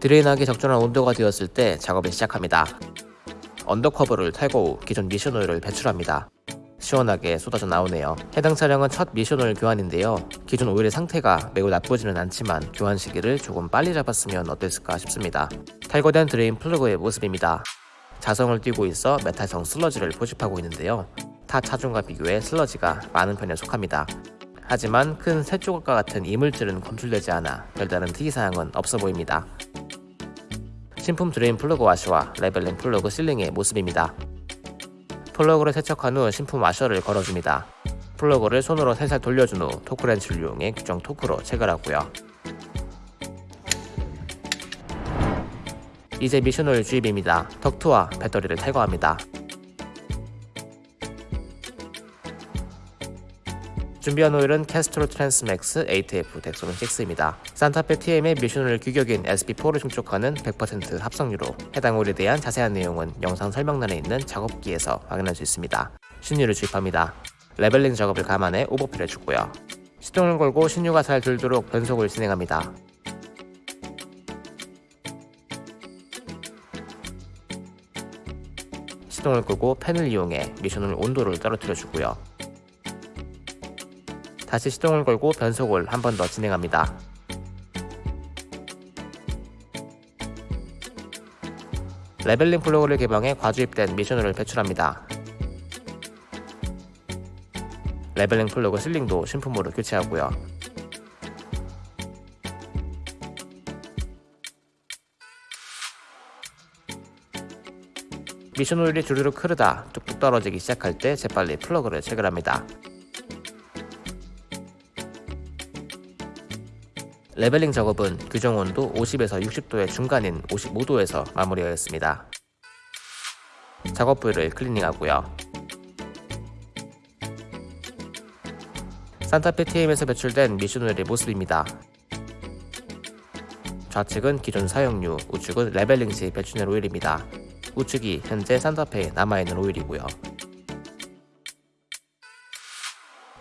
drain하기 적절한 온도가 되었을 때 작업을 시작합니다. undercover를 탈거 후 기존 미션 오일을 배출합니다. 시원하게 쏟아져 나오네요. 해당 차량은 첫 미션 오일 교환인데요. 기존 오일의 상태가 매우 나쁘지는 않지만 교환 시기를 조금 빨리 잡았으면 어땠을까 싶습니다. 탈거된 drain 플러그의 모습입니다. 자성을 띄고 있어 메탈성 슬러지를 포집하고 있는데요. 타 차종과 비교해 슬러지가 많은 편에 속합니다. 하지만 큰 쇳조각과 같은 이물질은 검출되지 않아 별다른 특이사항은 없어 보입니다. 신품 drain 플러그 와셔와 leveling 플러그 sealing의 모습입니다. 플러그를 세척한 후 신품 와셔를 걸어줍니다. 플러그를 손으로 살살 돌려준 후 torque wrench를 이용해 규정 토크로 체결하고요. 이제 미션오일 주입입니다. 덕트와 배터리를 탈거합니다. 준비한 오일은 Castrol Transmax ATF Dexron 6입니다. 산타페 TM의 미션오일 규격인 SP4를 충족하는 100% 합성유로 해당 오일에 대한 자세한 내용은 영상 설명란에 있는 작업기에서 확인할 수 있습니다. 신유를 주입합니다. 레벨링 작업을 감안해 오버필 해 주고요. 시동을 걸고 신유가 잘 들도록 변속을 진행합니다. 시동을 끄고 팬을 이용해 미션을 온도를 떨어뜨려 주고요. 다시 시동을 걸고 변속을 한 번 더 진행합니다. leveling 플러그를 개방해 과주입된 미션을 배출합니다. leveling 플러그 sealing도 신품으로 교체하고요. 미션 오일이 주르륵 흐르다 뚝뚝 떨어지기 시작할 때 재빨리 플러그를 체결합니다. leveling 작업은 규정 온도 50에서 60도의 중간인 55도에서 마무리하였습니다. 작업 부위를 클리닝하고요. 산타페 TM에서 배출된 미션 오일의 모습입니다. 좌측은 기존 사용유, 우측은 leveling 시 배출된 오일입니다. 우측이 현재 산타페에 남아있는 오일이고요.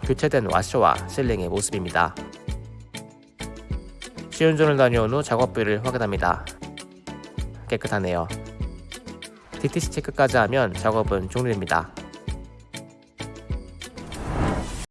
교체된 와셔와 실링의 모습입니다. 시운전을 다녀온 후 작업비를 확인합니다. 깨끗하네요. DTC 체크까지 하면 작업은 종료됩니다.